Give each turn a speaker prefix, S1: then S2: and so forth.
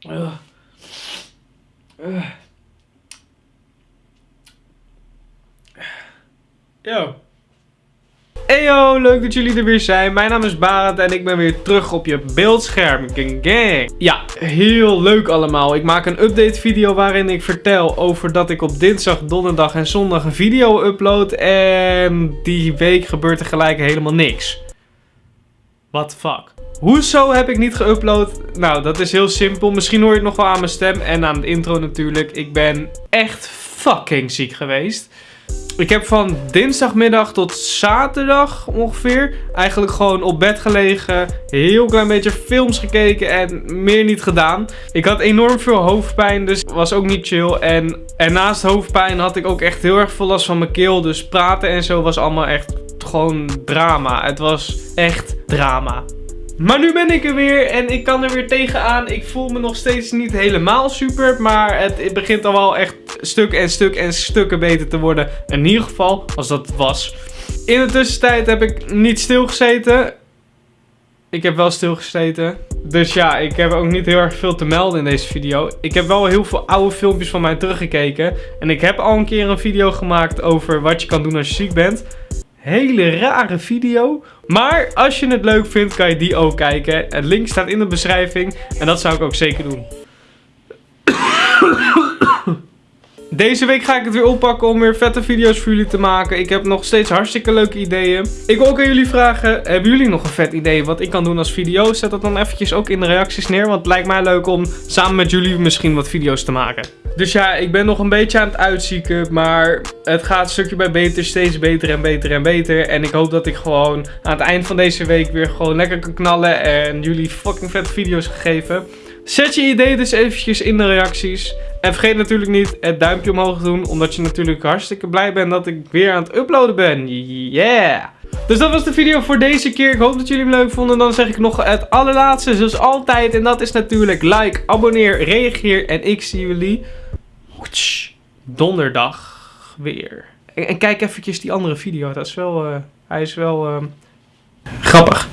S1: Yo, hey Yo. Leuk dat jullie er weer zijn. Mijn naam is Barend en ik ben weer terug op je beeldscherm. Gang gang. Ja, heel leuk allemaal. Ik maak een update video waarin ik vertel over dat ik op dinsdag, donderdag en zondag een video upload. En die week gebeurt er gelijk helemaal niks. What the fuck? Hoezo heb ik niet geüpload? Nou, dat is heel simpel. Misschien hoor je het nog wel aan mijn stem en aan de intro natuurlijk. Ik ben echt fucking ziek geweest. Ik heb van dinsdagmiddag tot zaterdag ongeveer eigenlijk gewoon op bed gelegen. Heel klein beetje films gekeken en meer niet gedaan. Ik had enorm veel hoofdpijn, dus was ook niet chill. En, en naast hoofdpijn had ik ook echt heel erg veel last van mijn keel. Dus praten en zo was allemaal echt gewoon drama. Het was echt drama. Maar nu ben ik er weer en ik kan er weer tegenaan. Ik voel me nog steeds niet helemaal super, maar het, het begint al wel echt stuk en stuk en stukken beter te worden. In ieder geval, als dat was. In de tussentijd heb ik niet stilgezeten. Ik heb wel stilgezeten. Dus ja, ik heb ook niet heel erg veel te melden in deze video. Ik heb wel heel veel oude filmpjes van mij teruggekeken. En ik heb al een keer een video gemaakt over wat je kan doen als je ziek bent. Hele rare video. Maar als je het leuk vindt, kan je die ook kijken. Het link staat in de beschrijving. En dat zou ik ook zeker doen. Deze week ga ik het weer oppakken om weer vette video's voor jullie te maken. Ik heb nog steeds hartstikke leuke ideeën. Ik wil ook aan jullie vragen, hebben jullie nog een vet idee wat ik kan doen als video? Zet dat dan eventjes ook in de reacties neer, want het lijkt mij leuk om samen met jullie misschien wat video's te maken. Dus ja, ik ben nog een beetje aan het uitzieken, maar het gaat stukje bij beter, steeds beter en beter en beter. En ik hoop dat ik gewoon aan het eind van deze week weer gewoon lekker kan knallen en jullie fucking vette video's geven. Zet je idee dus eventjes in de reacties. En vergeet natuurlijk niet het duimpje omhoog te doen, omdat je natuurlijk hartstikke blij bent dat ik weer aan het uploaden ben. Yeah! Dus dat was de video voor deze keer. Ik hoop dat jullie hem leuk vonden. Dan zeg ik nog het allerlaatste, zoals altijd. En dat is natuurlijk like, abonneer, reageer. En ik zie jullie donderdag weer. En, kijk eventjes die andere video. Dat is wel, uh, hij is wel uh, grappig.